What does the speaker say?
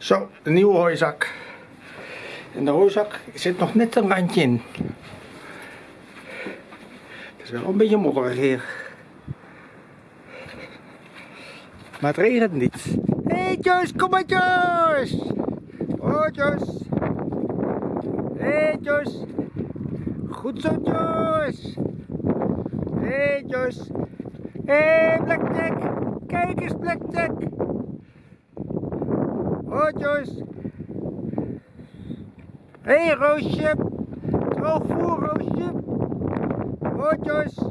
Zo, de nieuwe hooizak. En de hooizak zit nog net een randje in. Het is wel een beetje modderig hier. Maar het regent niet. Hé hey Joyce, kom maar Joyce! Oh Joyce! Hey Joyce! Goed zo Joyce! Hé hey Joyce! Hé hey, Blackjack! Kijk eens Blackjack! Oh Joyce! Hé hey, Roosje! Droog voor Roosje! Oh Joyce!